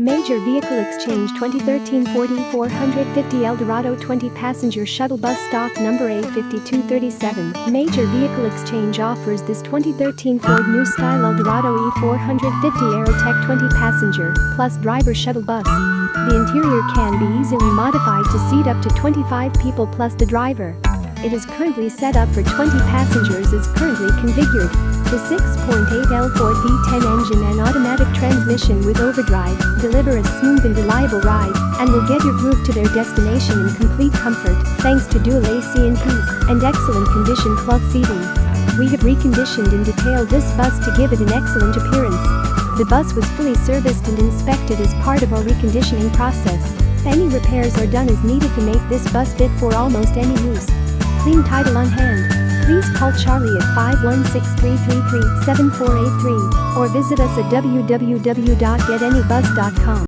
Major Vehicle Exchange 2013 Ford E450 Eldorado 20 passenger shuttle bus stock number A5237. Major Vehicle Exchange offers this 2013 Ford New Style Eldorado E450 Aerotech 20 passenger plus driver shuttle bus. The interior can be easily modified to seat up to 25 people plus the driver. It is currently set up for 20 passengers is currently configured. The 6.8L Ford V10 engine and automatic transmission with overdrive deliver a smooth and reliable ride and will get your group to their destination in complete comfort thanks to dual AC and heat and excellent condition cloth seating. We have reconditioned and detailed this bus to give it an excellent appearance. The bus was fully serviced and inspected as part of our reconditioning process. Any repairs are done as needed to make this bus fit for almost any use clean title on hand. Call Charlie at 516-333-7483 or visit us at www.getanybus.com.